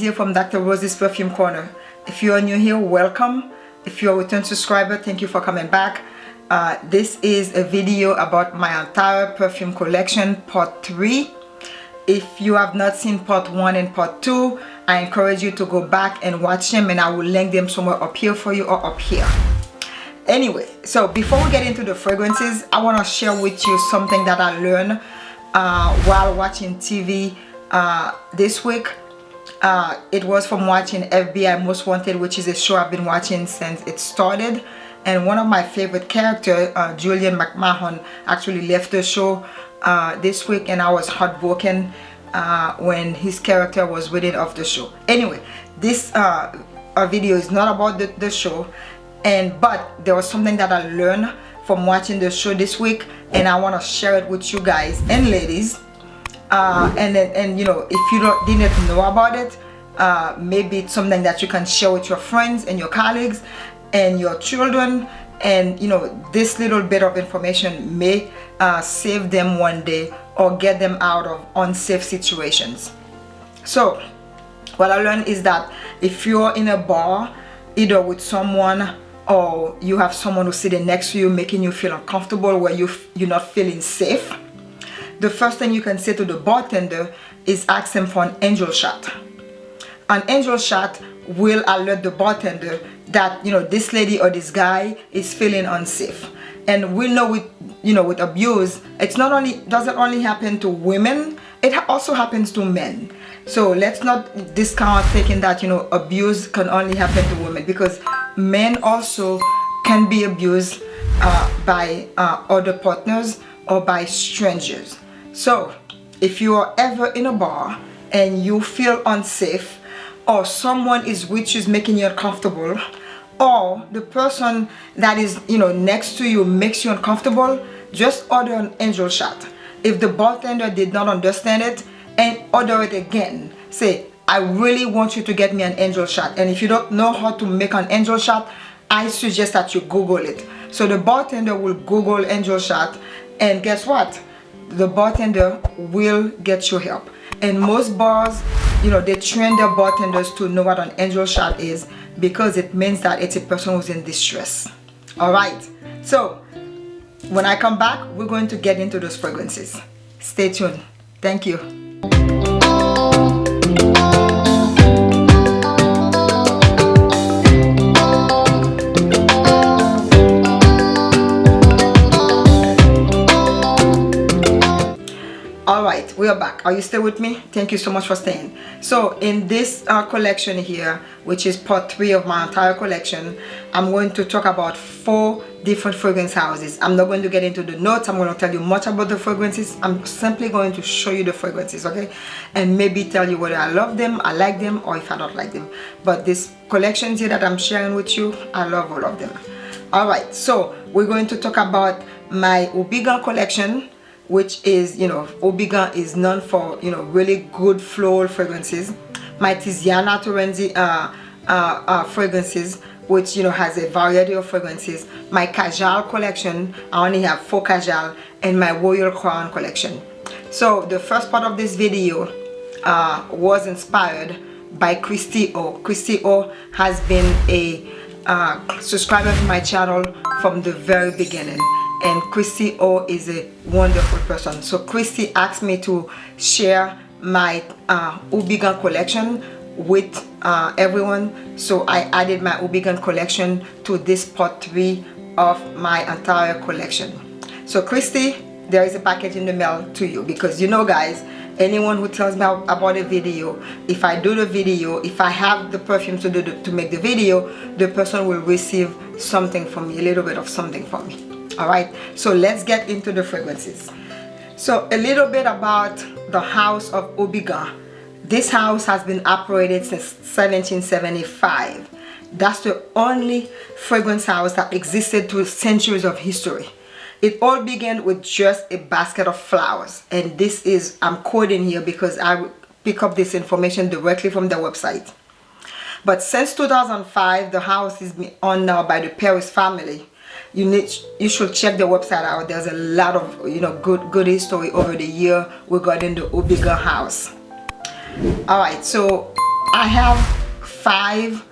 Here from Dr. Rose's Perfume Corner. If you are new here, welcome. If you're a return subscriber, thank you for coming back. Uh, this is a video about my entire perfume collection, part 3. If you have not seen part 1 and part 2, I encourage you to go back and watch them and I will link them somewhere up here for you or up here. Anyway, so before we get into the fragrances, I want to share with you something that I learned uh, while watching TV uh, this week uh, it was from watching FBI Most Wanted which is a show I've been watching since it started. And one of my favorite characters uh, Julian McMahon actually left the show uh, this week and I was heartbroken uh, when his character was written off the show. Anyway this uh, video is not about the, the show and but there was something that I learned from watching the show this week and I want to share it with you guys and ladies uh, and and you know if you don't didn't know about it uh, maybe it's something that you can share with your friends and your colleagues and your children. And you know this little bit of information may uh, save them one day or get them out of unsafe situations. So what I learned is that if you're in a bar either with someone or you have someone who's sitting next to you making you feel uncomfortable where you you're not feeling safe the first thing you can say to the bartender is ask him for an angel shot. An angel shot will alert the bartender that you know this lady or this guy is feeling unsafe. And we know with you know with abuse it's not only doesn't only happen to women it also happens to men. So let's not discount thinking that you know abuse can only happen to women because men also can be abused uh, by uh, other partners or by strangers so if you are ever in a bar and you feel unsafe or someone is which is making you uncomfortable or the person that is you know next to you makes you uncomfortable just order an angel shot. If the bartender did not understand it and order it again. Say I really want you to get me an angel shot. And if you don't know how to make an angel shot I suggest that you google it. So the bartender will google angel shot and guess what the bartender will get your help. And most bars you know they train their bartenders to know what an angel shot is because it means that it's a person who's in distress. All right. So when i come back we're going to get into those fragrances. Stay tuned. Thank you are back. Are you still with me? Thank you so much for staying. So in this uh, collection here which is part three of my entire collection i'm going to talk about four different fragrance houses. I'm not going to get into the notes. I'm going to tell you much about the fragrances. I'm simply going to show you the fragrances okay? And maybe tell you whether i love them i like them or if i don't like them. But this collections here that i'm sharing with you i love all of them. All right so we're going to talk about my Houbigant collection which is you know Houbigant is known for you know really good floral fragrances. My Tiziana Terenzi uh, uh, uh, fragrances which you know has a variety of fragrances. My Kajal collection I only have four Kajal and my Royal Crown collection. So the first part of this video uh, was inspired by Christy O. Christy O has been a uh, subscriber to my channel from the very beginning and Christy O is a wonderful person. So Christy asked me to share my uh, Houbigant collection with uh, everyone. So I added my Houbigant collection to this part 3 of my entire collection. So Christy, there is a package in the mail to you because you know guys, anyone who tells me about a video if I do the video if I have the perfume to do the, to make the video the person will receive something from me a little bit of something from me all right? So let's get into the fragrances. So a little bit about the house of Houbigant this house has been operated since 1775 that's the only fragrance house that existed through centuries of history. It all began with just a basket of flowers and this is I'm quoting here because I pick up this information directly from the website. But since 2005 the house is owned now by the Paris family you need you should check the website out. There's a lot of you know good good history over the year regarding the Houbigant house. All right so i have five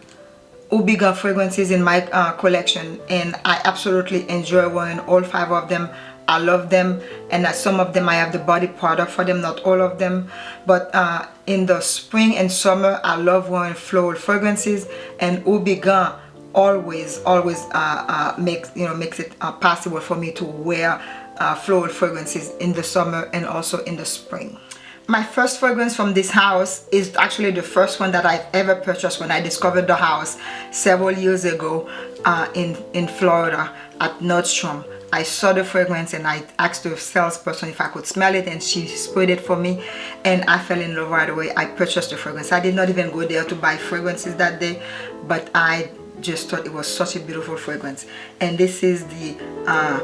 Houbigant fragrances in my uh, collection and I absolutely enjoy wearing all five of them. I love them and uh, some of them I have the body product for them not all of them. But uh, in the spring and summer I love wearing floral fragrances and Houbigant always always uh, uh, makes you know makes it uh, possible for me to wear uh, floral fragrances in the summer and also in the spring my first fragrance from this house is actually the first one that I've ever purchased when I discovered the house several years ago uh, in in Florida at Nordstrom I saw the fragrance and I asked the salesperson if I could smell it and she sprayed it for me and I fell in love right away. I purchased the fragrance. I did not even go there to buy fragrances that day but I just thought it was such a beautiful fragrance and this is the uh,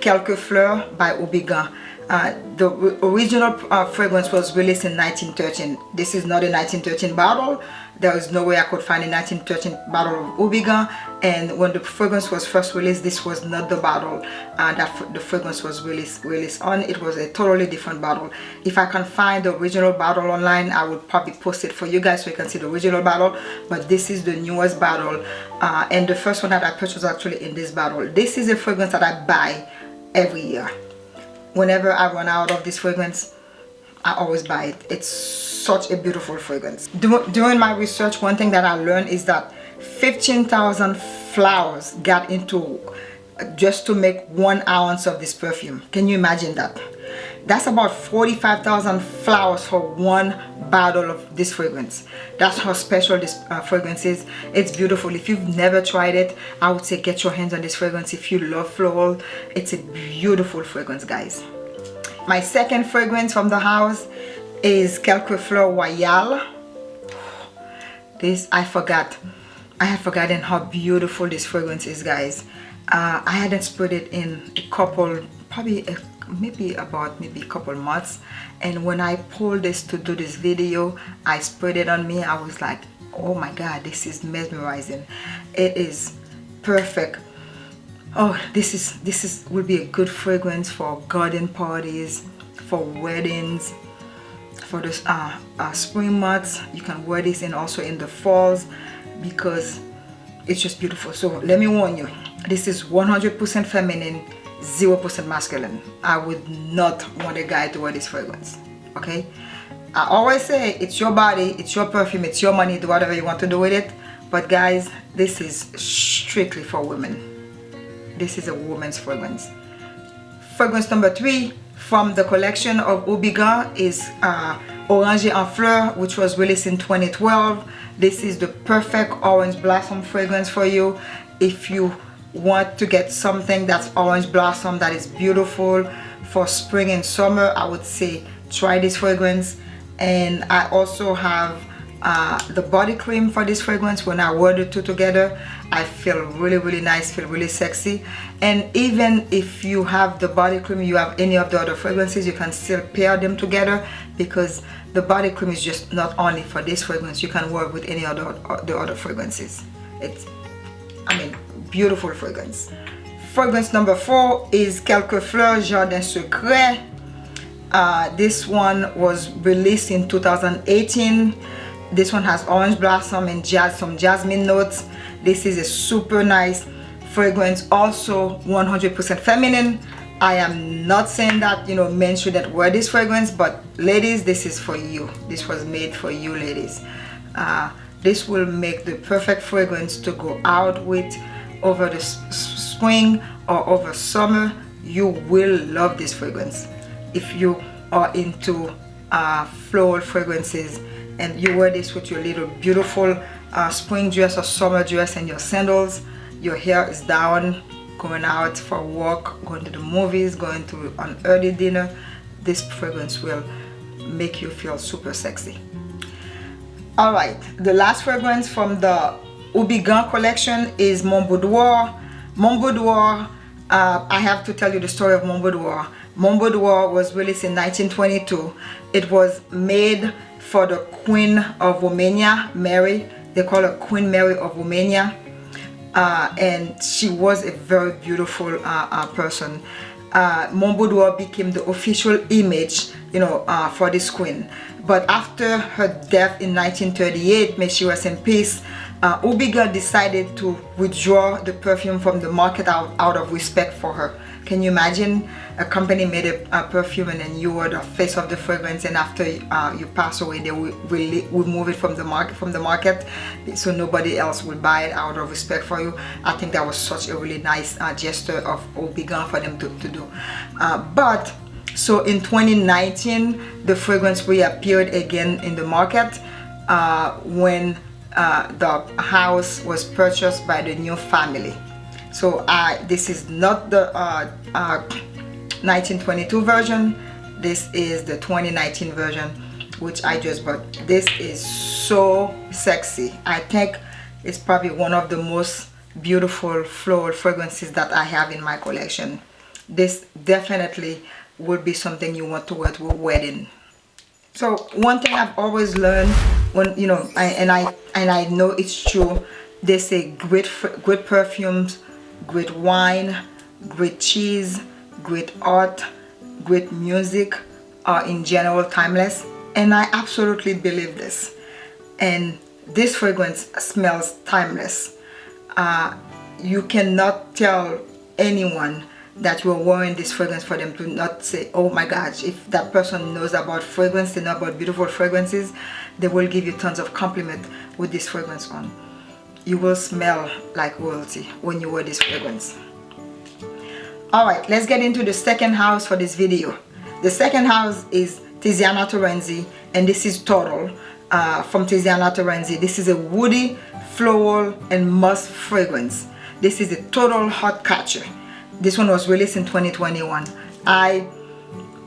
Quelques Fleurs by Houbigant. Uh, the original uh, fragrance was released in 1913. This is not a 1913 bottle. There was no way I could find a 1913 bottle of Houbigant. And when the fragrance was first released this was not the bottle uh, that the fragrance was released released on. It was a totally different bottle. If I can find the original bottle online I would probably post it for you guys so you can see the original bottle. But this is the newest bottle uh, and the first one that I purchased actually in this bottle. This is a fragrance that I buy every year whenever I run out of this fragrance I always buy it. It's such a beautiful fragrance. During my research one thing that I learned is that 15,000 flowers got into just to make one ounce of this perfume. Can you imagine that that's about 45,000 flowers for one bottle of this fragrance that's how special this uh, fragrance is it's beautiful if you've never tried it I would say get your hands on this fragrance if you love floral it's a beautiful fragrance guys my second fragrance from the house is Quelques Fleurs Royale. This, I forgot. I had forgotten how beautiful this fragrance is, guys. Uh, I hadn't sprayed it in a couple, probably a, maybe about maybe a couple months. And when I pulled this to do this video, I sprayed it on me. I was like, oh my God, this is mesmerizing. It is perfect oh this is this is will be a good fragrance for garden parties for weddings for the uh, uh, spring months you can wear this and also in the falls because it's just beautiful so let me warn you this is 100% feminine 0% masculine. I would not want a guy to wear this fragrance okay? I always say it's your body it's your perfume it's your money do whatever you want to do with it. But guys this is strictly for women. This is a woman's fragrance. Fragrance number three from the collection of Houbigant is uh, Orange en Fleur which was released in 2012 this is the perfect orange blossom fragrance for you. If you want to get something that's orange blossom that is beautiful for spring and summer I would say try this fragrance. And I also have uh, the body cream for this fragrance. When I wear the two together I feel really really nice feel really sexy. And even if you have the body cream you have any of the other fragrances you can still pair them together because the body cream is just not only for this fragrance. You can work with any other the other fragrances. It's I mean beautiful fragrance. Fragrance number four is Quelques Fleurs Jardin Secret. Uh, this one was released in 2018 this one has orange blossom and jazz some jasmine notes. This is a super nice fragrance also 100% feminine. I am not saying that you know men shouldn't wear this fragrance but ladies this is for you. This was made for you ladies. Uh, this will make the perfect fragrance to go out with over the spring or over summer you will love this fragrance. If you are into uh, floral fragrances and you wear this with your little beautiful uh, spring dress or summer dress and your sandals your hair is down going out for walk going to the movies going to an early dinner this fragrance will make you feel super sexy. All right the last fragrance from the Houbigant collection is Mon Boudoir Mon Boudoir uh, I have to tell you the story of Mon Boudoir Mon Boudoir was released in 1922 it was made for the Queen of Romania, Mary. They call her Queen Mary of Romania. Uh, and she was a very beautiful uh, uh, person. uh, Mon Boudoir became the official image, you know, uh, for this queen. But after her death in 1938, may she rest in peace, uh, decided to withdraw the perfume from the market out, out of respect for her. Can you imagine a company made a, a, perfume and then you were the face of the fragrance and after uh, you pass away they will, remove it from the market from the market so nobody else will buy it out of respect for you. I think that was such a really nice uh, gesture of Houbigant for them to, to do. Uh, but so in 2019 the fragrance reappeared again in the market uh, when uh, the house was purchased by the new family. So uh, this is not the uh, 1922 uh, version. This is the 2019 version which I just bought. This is so sexy. I think it's probably one of the most beautiful floral fragrances that I have in my collection. This definitely would be something you want to wear to a wedding so one thing I've always learned when you know I, and I and I know it's true they say great great perfumes great wine great cheese great art great music are in general timeless and I absolutely believe this. And this fragrance smells timeless. Uh, you cannot tell anyone that you're wearing this fragrance for them to not say oh my gosh if that person knows about fragrance they know about beautiful fragrances they will give you tons of compliment with this fragrance on. You will smell like royalty when you wear this fragrance. All right let's get into the second house for this video. The second house is Tiziana Terenzi and this is Total uh, from Tiziana Terenzi this is a woody floral and musk fragrance. This is a total hot catcher this one was released in 2021 I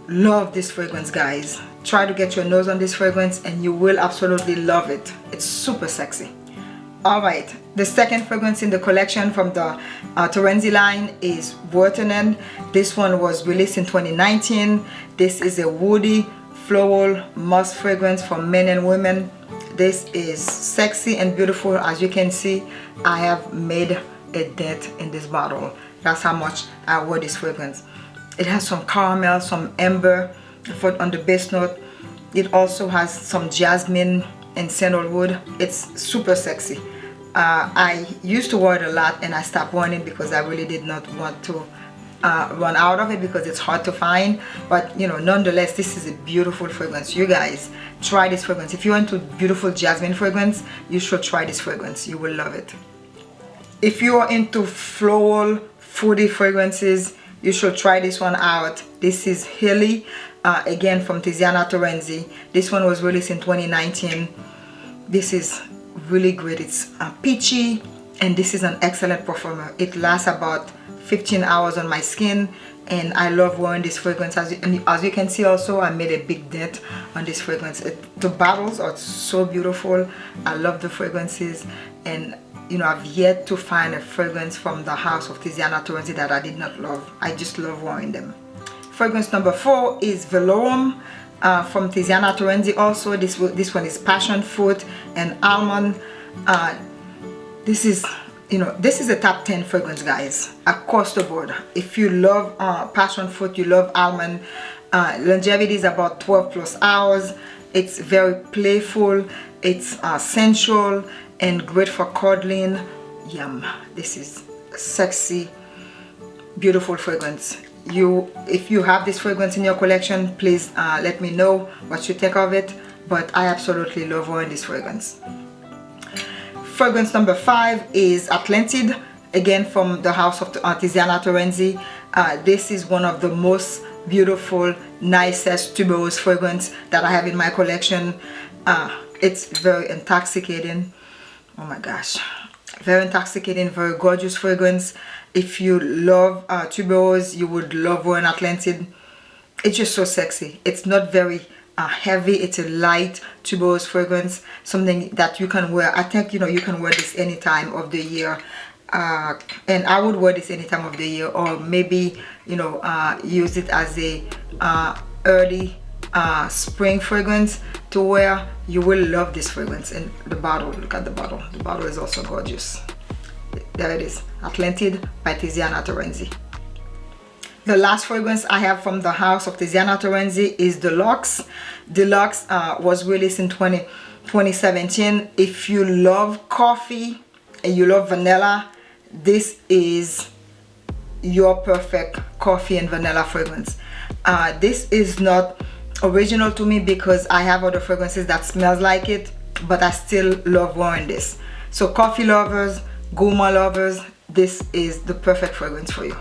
love this fragrance guys. Try to get your nose on this fragrance and you will absolutely love it. It's super sexy. All right the second fragrance in the collection from the uh, Terenzi line is Wortenen this one was released in 2019 this is a woody floral musk fragrance for men and women. This is sexy and beautiful. As you can see I have made a dent in this bottle that's how much I wear this fragrance it has some caramel some amber for on the base note. It also has some jasmine and sandalwood it's super sexy. Uh, I used to wear it a lot and I stopped wearing it because I really did not want to uh, run out of it because it's hard to find. But you know nonetheless this is a beautiful fragrance. You guys try this fragrance. If you're into beautiful jasmine fragrance you should try this fragrance. You will love it. If you are into floral fruity fragrances. You should try this one out. This is Halley uh, again from Tiziana Terenzi this one was released in 2019 this is really great. It's uh, peachy and this is an excellent performer. It lasts about 15 hours on my skin and I love wearing this fragrance. As you, as you can see also I made a big dent on this fragrance. It, the bottles are so beautiful. I love the fragrances and you know I've yet to find a fragrance from the house of Tiziana Terenzi that I did not love. I just love wearing them. Fragrance number four is Velorum uh, from Tiziana Terenzi also. This this one is passion fruit and almond. Uh, this is you know this is a top 10 fragrance guys across the board. If you love uh, passion fruit you love almond uh, longevity is about 12 plus hours. It's very playful. It's uh, sensual and great for cuddling yum. This is sexy beautiful fragrance. You if you have this fragrance in your collection please uh, let me know what you think of it but I absolutely love wearing this fragrance. Fragrance number five is Atlantide again from the house of Tiziana Terenzi. Uh, this is one of the most beautiful nicest tuberose fragrance that I have in my collection. Uh, it's very intoxicating oh my gosh. Very intoxicating very gorgeous fragrance. If you love uh, tuberose you would love wearing Atlantide. It's just so sexy. It's not very uh, heavy. It's a light tuberose fragrance something that you can wear. I think you know you can wear this any time of the year. Uh, and I would wear this any time of the year or maybe you know uh, use it as a uh, early uh, spring fragrance to wear you will love this fragrance and the bottle look at the bottle the bottle is also gorgeous there it is Atlantide by Tiziana Terenzi the last fragrance I have from the house of Tiziana Terenzi is Delox. Delox uh, was released in 20, 2017. If you love coffee and you love vanilla, this is your perfect coffee and vanilla fragrance. Uh, this is not original to me because I have other fragrances that smells like it, but I still love wearing this. So coffee lovers, gourmand lovers, this is the perfect fragrance for you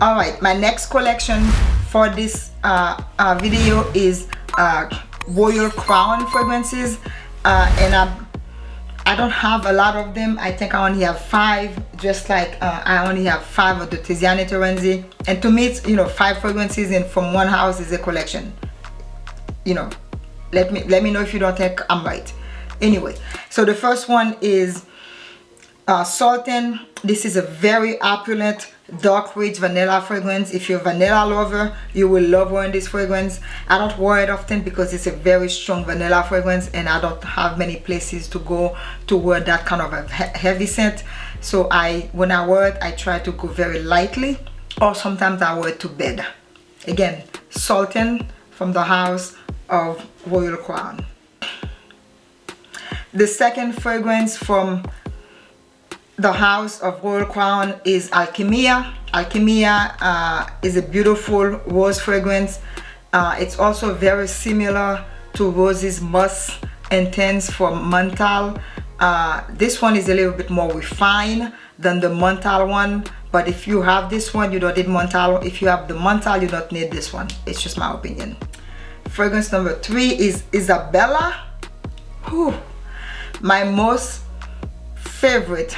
all right my next collection for this uh, uh, video is uh, royal crown fragrances uh, and I'm, I don't have a lot of them. I think I only have five just like uh, I only have five of the Tiziana Terenzi and to me it's you know five fragrances in from one house is a collection. You know let me let me know if you don't think I'm right. Anyway so the first one is uh, Sultan. This is a very opulent dark rich vanilla fragrance. If you're a vanilla lover you will love wearing this fragrance. I don't wear it often because it's a very strong vanilla fragrance and i don't have many places to go to wear that kind of a heavy scent. So i when i wear it i try to go very lightly or sometimes i wear it to bed. Again sultan from the house of royal crown. The second fragrance from the house of royal crown is alchemia. Alchemia uh, is a beautiful rose fragrance. Uh, it's also very similar to roses musk intense from Montale uh, this one is a little bit more refined than the Montale one but if you have this one you don't need Montale if you have the Montale you don't need this one. It's just my opinion. Fragrance number three is isabella. Whew. my most favorite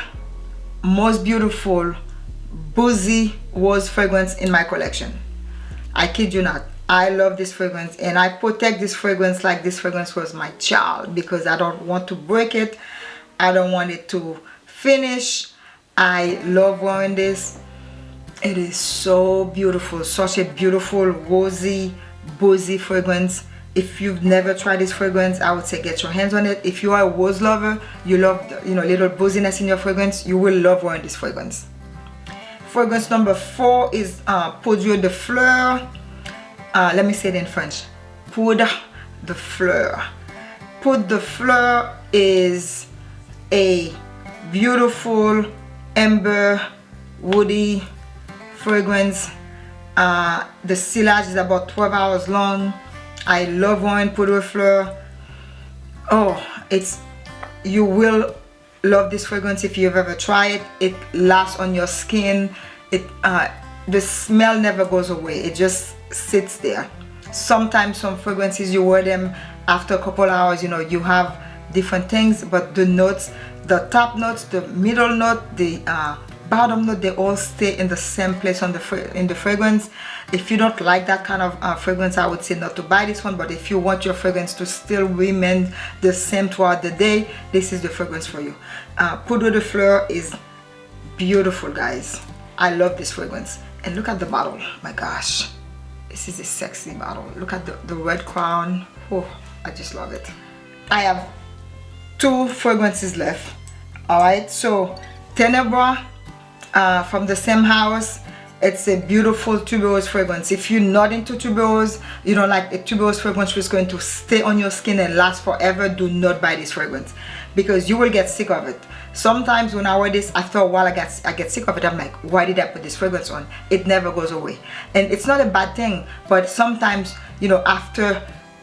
most beautiful boozy rose fragrance in my collection. I kid you not. I love this fragrance and i protect this fragrance like this fragrance was my child because i don't want to break it. I don't want it to finish. I love wearing this. It is so beautiful such a beautiful rosy boozy fragrance if you've never tried this fragrance i would say get your hands on it. If you are a rose lover you love you know little booziness in your fragrance you will love wearing this fragrance. Fragrance number four is uh, Poudre de Fleur. Uh, let me say it in French. Poudre de Fleur. Poudre de Fleur is a beautiful amber woody fragrance. Uh, the sillage is about 12 hours long I love wine poudre fleur. Oh, it's you will love this fragrance if you've ever tried it. It lasts on your skin. It uh, the smell never goes away. It just sits there. Sometimes some fragrances you wear them after a couple hours, you know, you have different things, but the notes, the top notes, the middle note, the uh, bottom note they all stay in the same place on the in the fragrance. If you don't like that kind of uh, fragrance i would say not to buy this one but if you want your fragrance to still remain the same throughout the day this is the fragrance for you. Uh, poudre de fleur is beautiful guys. I love this fragrance. And look at the bottle. My gosh. This is a sexy bottle. Look at the, the red crown. Oh i just love it. I have two fragrances left. All right so Ténèbres uh, from the same house it's a beautiful tuberose fragrance. If you're not into tuberose you don't like a tuberose fragrance which is going to stay on your skin and last forever do not buy this fragrance because you will get sick of it. Sometimes when i wear this after a while i get i get sick of it. I'm like why did i put this fragrance on? It never goes away. And it's not a bad thing but sometimes you know after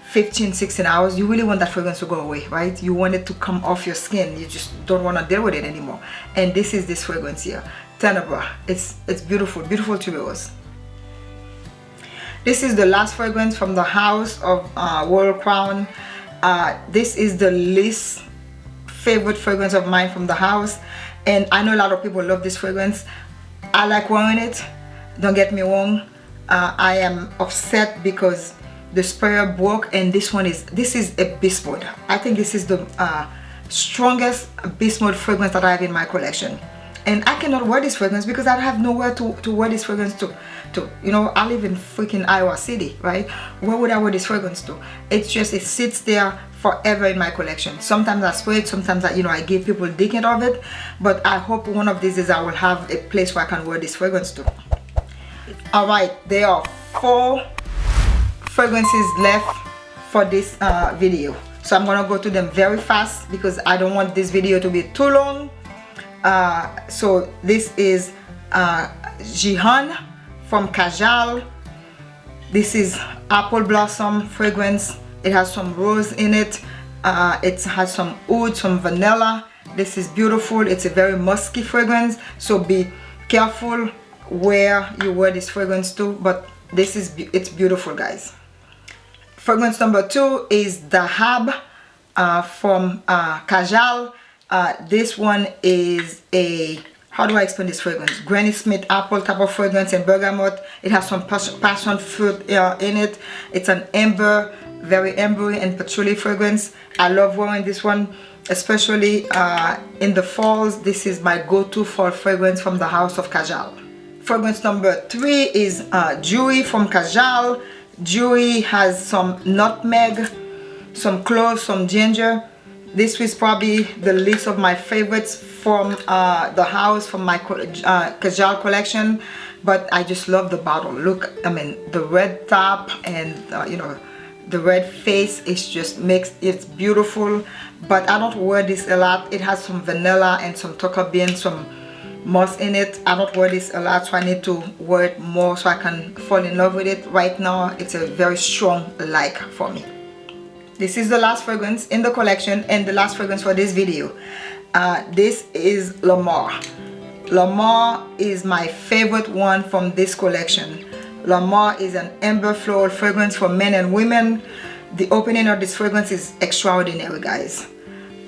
15 16 hours you really want that fragrance to go away right? You want it to come off your skin. You just don't want to deal with it anymore. And this is this fragrance here Ténèbres it's it's beautiful beautiful tuberose. This is the last fragrance from the house of uh, Crown. Uh, this is the least favorite fragrance of mine from the house. And I know a lot of people love this fragrance. I like wearing it. Don't get me wrong. Uh, I am upset because the sprayer broke and this one is this is a beast mode. I think this is the uh, strongest beast mode fragrance that i have in my collection and i cannot wear this fragrance because i have nowhere to to wear this fragrance to to you know i live in freaking iowa city right? Where would i wear this fragrance to? It's just it sits there forever in my collection. Sometimes i spray it sometimes i you know i give people decant of it. But i hope one of these days i will have a place where i can wear this fragrance to. All right there are four fragrances left for this uh, video. So I'm gonna go to them very fast because I don't want this video to be too long uh, so this is uh, Jihan from Kajal. This is apple blossom fragrance. It has some rose in it. Uh, it has some oud some vanilla. This is beautiful. It's a very musky fragrance. So be careful where you wear this fragrance to but this is it's beautiful guys. Fragrance number two is Dahab uh, from uh, Kajal uh, this one is a how do I explain this fragrance? Granny Smith apple type of fragrance and bergamot. It has some passion fruit uh, in it. It's an amber, very ambery and patchouli fragrance. I love wearing this one, especially uh, in the falls. This is my go-to fall fragrance from the house of Kajal. Fragrance number three is uh, Jury from Kajal. Jury has some nutmeg, some cloves, some ginger this was probably the least of my favorites from uh, the house from my uh, Kajal collection but I just love the bottle. Look I mean the red top and uh, you know the red face is just makes it's beautiful but I don't wear this a lot. It has some vanilla and some tonka bean some moss in it. I don't wear this a lot so I need to wear it more so I can fall in love with it. Right now it's a very strong like for me this is the last fragrance in the collection and the last fragrance for this video. Uh, this is L'Amour. L'Amour is my favorite one from this collection. L'Amour is an amber floral fragrance for men and women. The opening of this fragrance is extraordinary guys.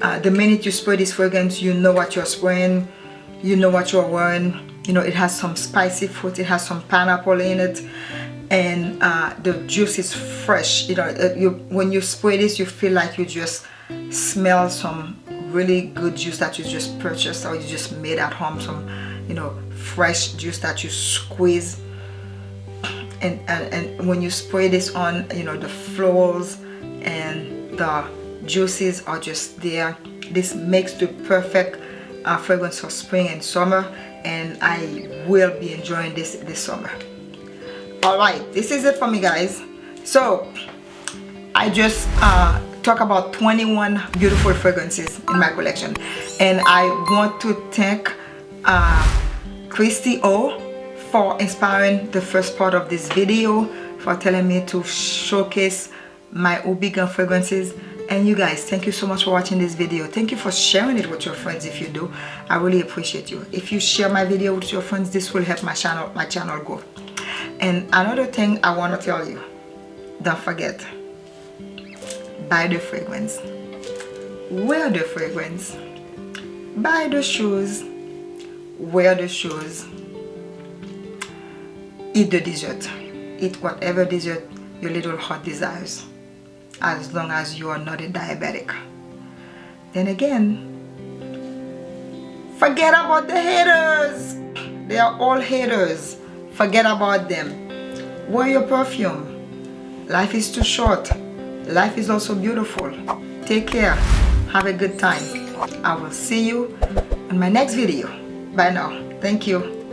Uh, the minute you spray this fragrance you know what you're spraying. You know what you're wearing. You know it has some spicy fruit it has some pineapple in it and uh, the juice is fresh you know uh, you when you spray this you feel like you just smell some really good juice that you just purchased or you just made at home some you know fresh juice that you squeeze. And, and, and when you spray this on you know the florals and the juices are just there. This makes the perfect uh, fragrance for spring and summer and I will be enjoying this this summer all right this is it for me guys. So i just uh talk about 21 beautiful fragrances in my collection. And i want to thank uh christy o for inspiring the first part of this video for telling me to showcase my Houbigant fragrances. And you guys thank you so much for watching this video. Thank you for sharing it with your friends if you do. I really appreciate you. If you share my video with your friends this will help my channel my channel grow and another thing I want to tell you don't forget buy the fragrance. Wear the fragrance. Buy the shoes. Wear the shoes. Eat the dessert. Eat whatever dessert your little heart desires as long as you are not a diabetic. Then again forget about the haters. They are all haters Forget about them. Wear your perfume. Life is too short. Life is also beautiful. Take care. Have a good time. I will see you in my next video. Bye now. Thank you.